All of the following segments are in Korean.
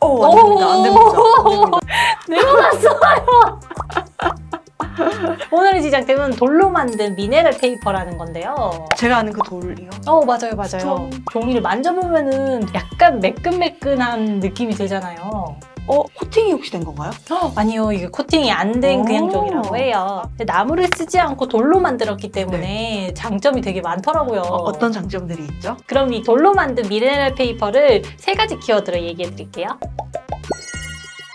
어, 안 됩니다. 안 됩니다. 안 됩니다. 내려놨어요. 오늘의 시작템은 돌로 만든 미네랄 페이퍼라는 건데요. 제가 아는 그 돌이요. 어 맞아요 맞아요. 종이를 만져보면은 약간 매끈매끈한 느낌이 들잖아요. 어, 코팅이 혹시 된 건가요? 아니요 이게 코팅이 안된 오. 그냥 종이라고 해요. 나무를 쓰지 않고 돌로 만들었기 때문에 장점이 되게 많더라고요. 어, 어떤 장점들이 있죠? 그럼 이 돌로 만든 미네랄 페이퍼를 세 가지 키워드로 얘기해 드릴게요.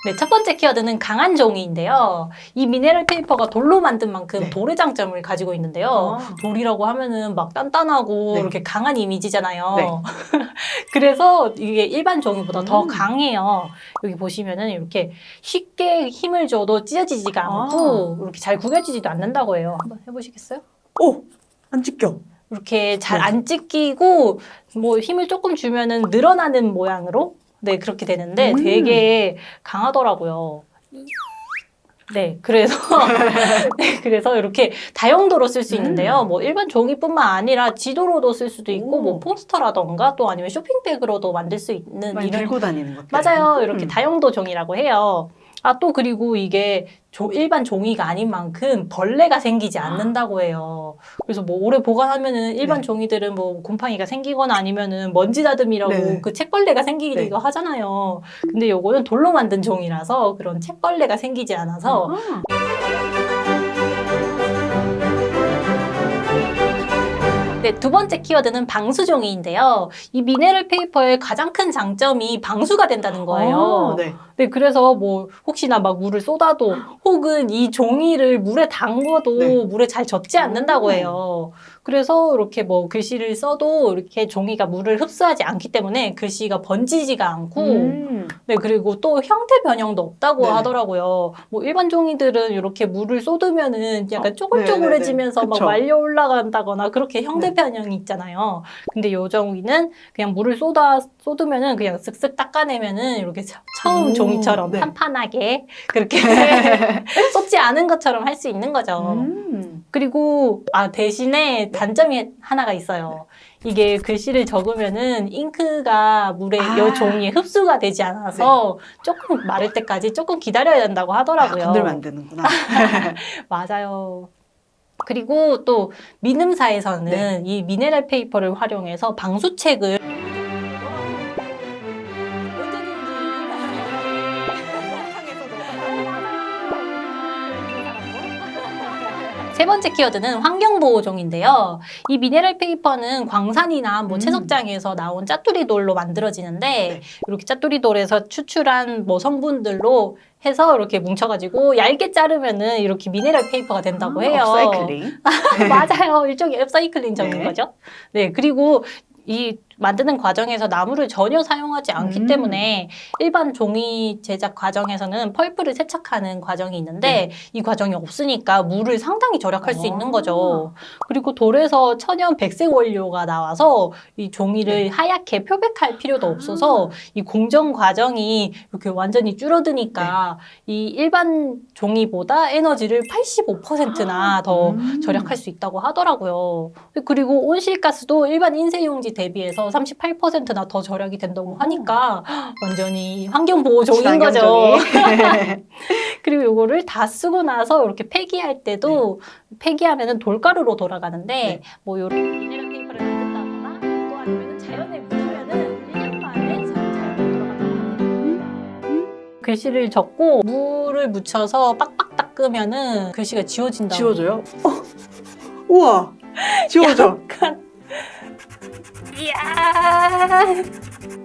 네, 첫 번째 키워드는 강한 종이인데요. 이 미네랄 페이퍼가 돌로 만든 만큼 네. 돌의 장점을 가지고 있는데요. 아. 돌이라고 하면은 막 단단하고 네. 이렇게 강한 이미지잖아요. 네. 그래서 이게 일반 종이보다 더 음. 강해요. 여기 보시면은 이렇게 쉽게 힘을 줘도 찢어지지가 아. 않고 이렇게 잘 구겨지지도 않는다고 해요. 한번 해보시겠어요? 오! 안 찢겨. 이렇게 잘 네. 안 찢기고 뭐 힘을 조금 주면은 늘어나는 모양으로 네 그렇게 되는데 음. 되게 강하더라고요. 네, 그래서 네, 그래서 이렇게 다용도로 쓸수 음. 있는데요. 뭐 일반 종이뿐만 아니라 지도로도 쓸 수도 있고 오. 뭐 포스터라던가 또 아니면 쇼핑백으로도 만들 수 있는 많이 이런 들고 다니는 것들. 맞아요. 이렇게 음. 다용도 종이라고 해요. 아, 또 그리고 이게 조- 일반 종이가 아닌 만큼 벌레가 생기지 않는다고 해요. 그래서 뭐 오래 보관하면은 일반 네. 종이들은 뭐 곰팡이가 생기거나 아니면은 먼지 다듬이라고 네. 그 책벌레가 생기기도 네. 하잖아요. 근데 요거는 돌로 만든 종이라서 그런 책벌레가 생기지 않아서 아하. 네, 두 번째 키워드는 방수종이인데요. 이 미네랄 페이퍼의 가장 큰 장점이 방수가 된다는 거예요. 아, 네. 네, 그래서 뭐 혹시나 막 물을 쏟아도 혹은 이 종이를 물에 담궈도 네. 물에 잘 젖지 않는다고 음. 해요. 그래서 이렇게 뭐 글씨를 써도 이렇게 종이가 물을 흡수하지 않기 때문에 글씨가 번지지가 않고 음. 네, 그리고 또 형태 변형도 없다고 네. 하더라고요. 뭐 일반 종이들은 이렇게 물을 쏟으면은 약간 어, 쪼글쪼글해지면서 네네네. 막 그쵸. 말려 올라간다거나 그렇게 형태 네. 변형이 있잖아요. 근데 요 종이는 그냥 물을 쏟아 쏟으면은 그냥 쓱쓱 닦아내면은 이렇게 처- 처음 오, 종이처럼 네. 판판하게 그렇게 쏟지 않은 것처럼 할 수 있는 거죠. 음. 그리고 아 대신에 단점이 하나가 있어요. 이게 글씨를 적으면은 잉크가 물에 아. 요 종이에 흡수가 되지 않아서 조금 마를 때까지 조금 기다려야 된다고 아, 하더라고요. 건들면 안 되는구나. 맞아요. 그리고 또 민음사에서는 네. 이 미네랄 페이퍼를 활용해서 방수책을 세 번째 키워드는 환경보호 종이인데요. 이 미네랄 페이퍼는 광산이나 뭐 음. 채석장에서 나온 짜투리 돌로 만들어지는데 네. 이렇게 짜투리 돌에서 추출한 뭐 성분들로 해서 이렇게 뭉쳐가지고 얇게 자르면은 이렇게 미네랄 페이퍼가 된다고 아, 해요. 업사이클링. 맞아요. 일종의 upcycling적인 네. 거죠. 네. 그리고 이 만드는 과정에서 나무를 전혀 사용하지 않기 음. 때문에 일반 종이 제작 과정에서는 펄프를 세척하는 과정이 있는데 네. 이 과정이 없으니까 물을 상당히 절약할 수 아. 있는 거죠. 그리고 돌에서 천연 백색 원료가 나와서 이 종이를 네. 하얗게 표백할 필요도 아. 없어서 이 공정 과정이 이렇게 완전히 줄어드니까 네. 이 일반 종이보다 에너지를 85%나 더 음. 절약할 수 있다고 하더라고요. 그리고 온실가스도 일반 인쇄용지 대비해서 38%나 더 절약이 된다고 하니까 완전히 환경보호 종이인 거죠. 그리고 이거를 다 쓰고 나서 이렇게 폐기할 때도 폐기하면 은 돌가루로 돌아가는데 네. 뭐 이런 미네랄 페이퍼를 만든다거나 또 아니면 자연에 묻으면은 1년 만에 잘 돌아간다고 합니다. 글씨를 적고 물을 묻혀서 빡빡 닦으면은 글씨가 지워진다고. 지워져요? 어. 우와. 지워져. 약간 이야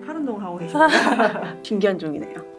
팔 운동을 하고 계시네요. 신기한 종이네요.